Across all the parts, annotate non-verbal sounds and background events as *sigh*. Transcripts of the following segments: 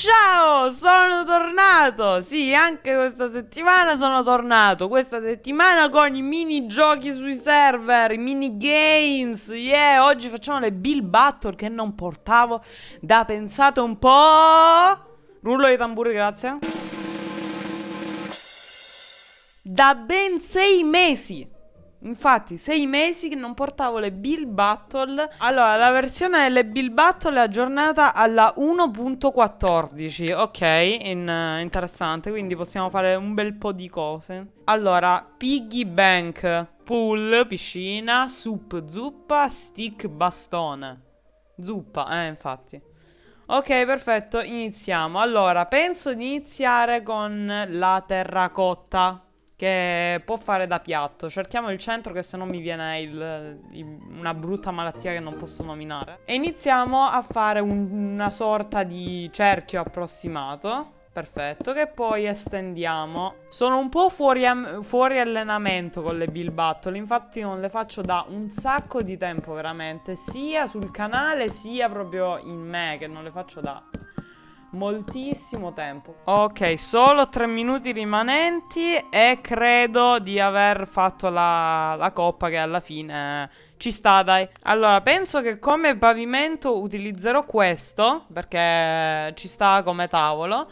ciao, sono tornato. Sì, anche questa settimana sono tornato. Questa settimana con i minigiochi sui server, i minigames. Yeah, oggi facciamo le Bill Battle che non portavo da pensate un po'. Rullo di tamburi, grazie. Da ben sei mesi. Infatti, sei mesi che non portavo le Bill Battle. Allora, la versione delle Bill Battle è aggiornata alla 1.14. Ok, in, uh, interessante. Quindi possiamo fare un bel po' di cose. Allora, Piggy Bank, pool, piscina, soup, zuppa, stick, bastone. Zuppa, eh, infatti. Ok, perfetto, iniziamo. Allora, penso di iniziare con la terracotta che può fare da piatto. Cerchiamo il centro che se no mi viene il, il, una brutta malattia che non posso nominare. E iniziamo a fare un, una sorta di cerchio approssimato. Perfetto, che poi estendiamo. Sono un po' fuori, fuori allenamento con le Bill Battle, infatti non le faccio da un sacco di tempo veramente, sia sul canale sia proprio in me, che non le faccio da moltissimo tempo. Ok, solo tre minuti rimanenti e credo di aver fatto la, la coppa che alla fine ci sta, dai. Allora, penso che come pavimento utilizzerò questo, perché ci sta come tavolo.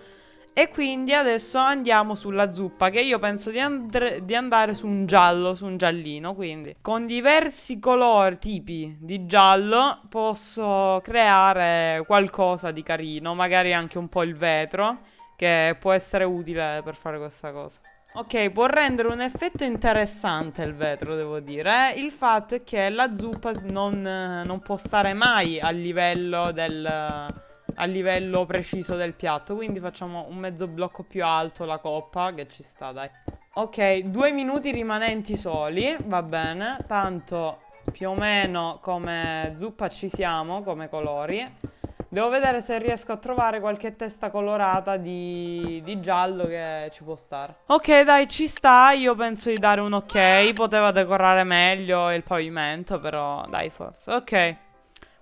E quindi adesso andiamo sulla zuppa Che io penso di, and di, andare su un giallo Su un giallino quindi Con diversi colori, tipi di giallo Posso creare qualcosa di carino Magari anche un po' il vetro Che può essere utile per fare questa cosa Ok, può rendere un effetto interessante il vetro, devo dire. Il fatto è che la zuppa non, non può stare mai a livello del a livello preciso del piatto Quindi facciamo un mezzo blocco più alto la coppa Che ci sta dai Ok, due minuti rimanenti soli Va bene Tanto più o meno come zuppa ci siamo Come colori Devo vedere se riesco a trovare qualche testa colorata di, di, giallo che ci può stare. Ok, dai, ci sta. Io penso di dare un ok. Poteva decorare meglio il pavimento, però dai, forse. Ok.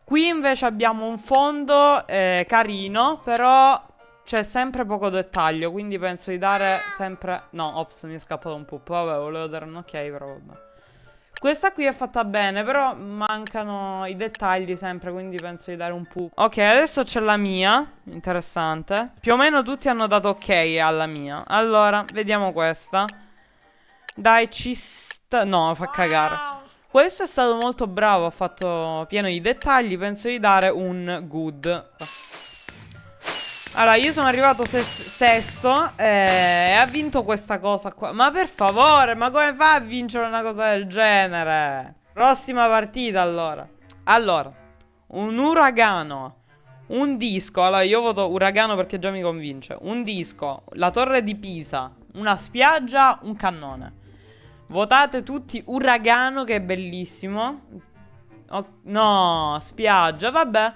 Qui invece abbiamo un fondo eh, carino, però c'è sempre poco dettaglio, quindi penso di dare sempre... No, ops, mi è scappato un pup. Vabbè, volevo dare un ok, però vabbè. Questa qui è fatta bene, però mancano i dettagli sempre, quindi penso di dare un pup. Ok, adesso c'è la mia, interessante. Più o meno tutti hanno dato ok alla mia. Allora, vediamo questa. Dai, ci sta... No, fa cagare. Questo è stato molto bravo, ha fatto pieno di dettagli, penso di dare un good. Allora, io sono arrivato ses sesto eh, e ha vinto questa cosa qua. Ma per favore, ma come fa a vincere una cosa del genere? Prossima partita, allora. Allora, un uragano, un disco. Allora, io voto uragano perché già mi convince. Un disco, la torre di Pisa, una spiaggia, un cannone. Votate tutti Uragano che è bellissimo. Oh, No, spiaggia, vabbè.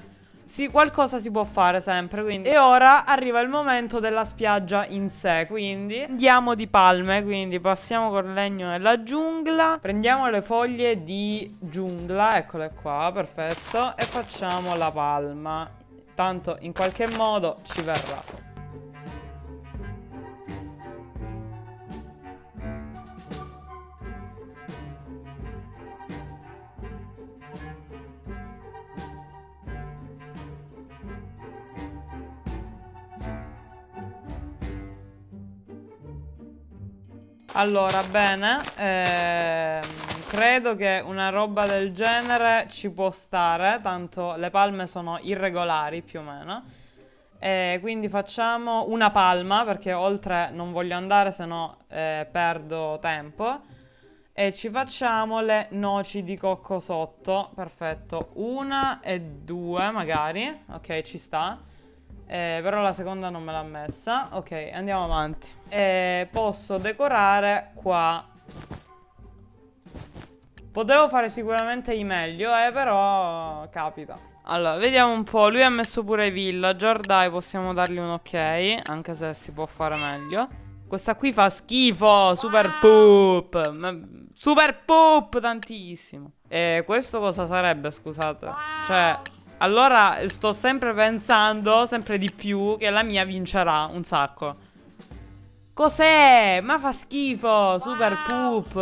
Sì, qualcosa si può fare sempre, quindi. E ora arriva il momento della spiaggia in sé, quindi. Andiamo di palme, quindi passiamo col legno nella giungla. Prendiamo le foglie di giungla, eccole qua, perfetto. E facciamo la palma. Tanto in qualche modo ci verrà Allora, bene ehm, Credo che una roba del genere ci può stare Tanto le palme sono irregolari più o meno. E Quindi facciamo una palma Perché oltre non voglio andare se no eh, perdo tempo. E ci facciamo le noci di cocco sotto Perfetto. Una e due magari. Ok ci sta eh, Però la seconda non me l'ha messa Ok andiamo avanti e posso decorare qua Potevo fare sicuramente i meglio, eh, però capita. Allora, vediamo un po'. Lui ha messo pure i villager, dai, possiamo dargli un ok, anche se si può fare meglio. Questa qui fa schifo, super poop. Super poop, tantissimo. E questo cosa sarebbe, scusate? Cioè, Allora sto sempre pensando, sempre di più, che la mia vincerà un sacco. Cos'è? Ma fa schifo, super poop.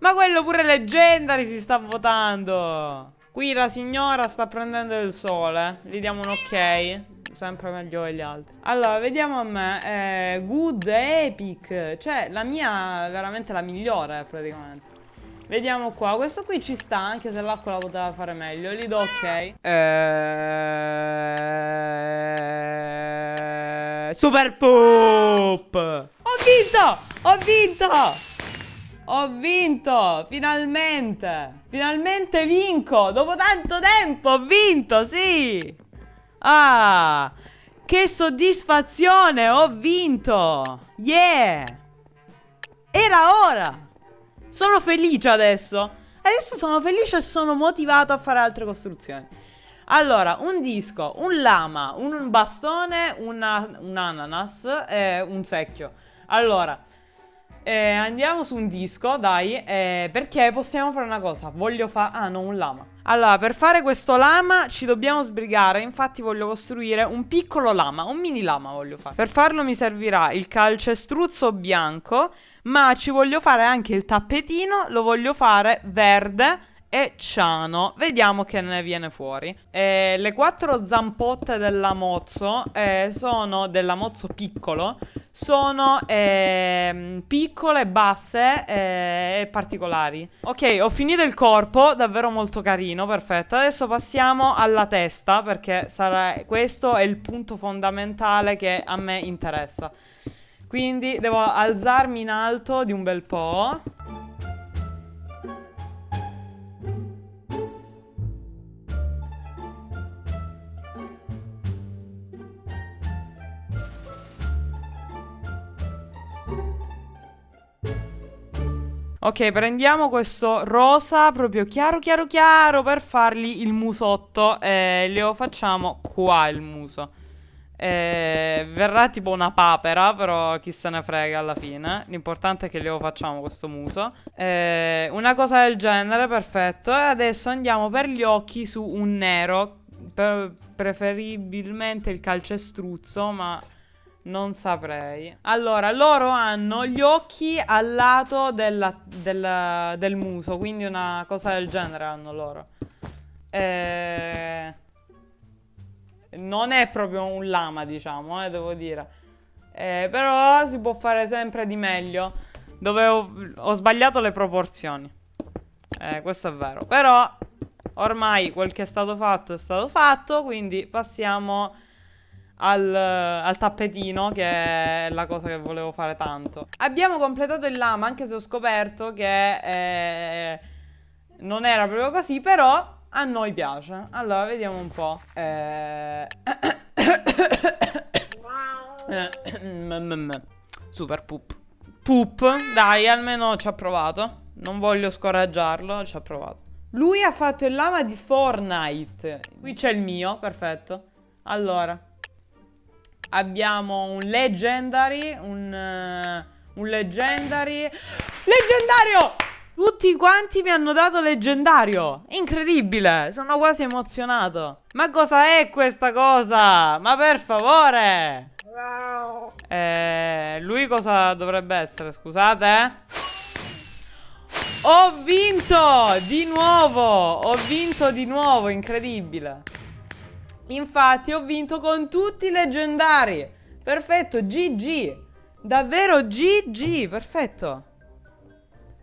Ma quello pure Leggendary si sta votando. Qui la signora sta prendendo il sole. Gli diamo un ok sempre meglio degli altri. Allora, vediamo a me. Eh, good, epic. Cioè, la mia è veramente la migliore, praticamente. Vediamo qua. Questo qui ci sta, anche se l'acqua la poteva fare meglio. Gli do ok. Eh... Super Poop! Ho vinto! Ho vinto! Ho vinto! Finalmente! Finalmente vinco! Dopo tanto tempo ho vinto, sì! Ah, che soddisfazione, ho vinto. Yeah. Era ora. Sono felice adesso. Adesso sono felice e sono motivato a fare altre costruzioni. Allora, un disco, un lama, un bastone, una, un ananas e un secchio. Allora, eh, andiamo su un disco, dai, eh, perché possiamo fare una cosa. Voglio fare... Ah, no, un lama. Allora, per fare questo lama ci dobbiamo sbrigare. Infatti voglio costruire un piccolo lama, un mini lama voglio fare. Per farlo mi servirà il calcestruzzo bianco, ma ci voglio fare anche il tappetino, lo voglio fare verde e Ciano. Vediamo che ne viene fuori. Eh, le quattro zampotte della mozzo eh, sono della mozzo piccolo. Sono eh, piccole, basse eh, e particolari. Ok, ho finito il corpo, davvero molto carino, perfetto. Adesso passiamo alla testa perché sarà, questo è il punto fondamentale che a me interessa. Quindi devo alzarmi in alto di un bel po'. Ok, prendiamo questo rosa proprio chiaro, chiaro, chiaro per fargli il musotto. E lo facciamo qua il muso. E verrà tipo una papera, però chi se ne frega alla fine. L'importante è che lo facciamo questo muso. E una cosa del genere, perfetto. E adesso andiamo per gli occhi su un nero. preferibilmente il calcestruzzo, ma non saprei. Allora, loro hanno gli occhi al lato della, del, del, muso, quindi una cosa del genere hanno loro. Eh, non è proprio un lama, diciamo, eh, devo dire. Eh, però si può fare sempre di meglio. Dove ho, ho sbagliato le proporzioni. Eh, questo è vero. Però ormai quel che è stato fatto è stato fatto, quindi passiamo al, al, tappetino che è la cosa che volevo fare tanto. Abbiamo completato il lama anche se ho scoperto che eh, non era proprio così Però a noi piace. Allora vediamo un po' eh... *coughs* Super poop Poop, dai almeno ci ha provato. Non voglio scoraggiarlo, ci ha provato. Lui ha fatto il lama di Fortnite. Qui c'è il mio, perfetto. Allora Abbiamo un Legendary, un, uh, un Legendary... Leggendario! Tutti quanti mi hanno dato leggendario Incredibile Sono quasi emozionato Ma cosa è questa cosa? Ma per favore eh, Lui cosa dovrebbe essere? Scusate eh? Ho vinto Di nuovo Ho vinto di nuovo Incredibile Infatti ho vinto con tutti i leggendari. Perfetto, GG. Davvero GG, perfetto.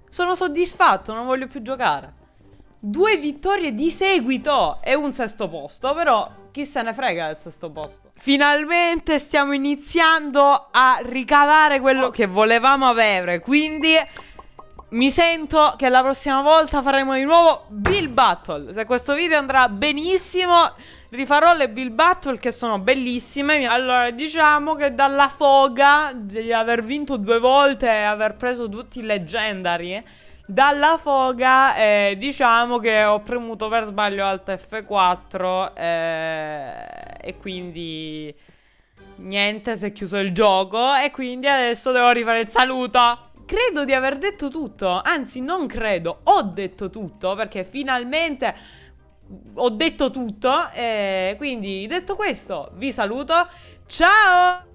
Sono soddisfatto, non voglio più giocare. Due vittorie di seguito e un sesto posto, però chi se ne frega del sesto posto. Finalmente stiamo iniziando a ricavare quello che volevamo avere, quindi mi sento che la prossima volta faremo di nuovo Bill Battle. Se questo video andrà benissimo rifarò le Bill Battle che sono bellissime. Allora, diciamo che dalla foga di aver vinto due volte e aver preso tutti i leggendari, dalla foga eh, diciamo che ho premuto per sbaglio Alt F4 eh, e quindi niente, si è chiuso il gioco e quindi adesso devo rifare il saluto. Credo di aver detto tutto, anzi non credo, ho detto tutto perché finalmente ho detto tutto. E quindi, detto questo, vi saluto. Ciao!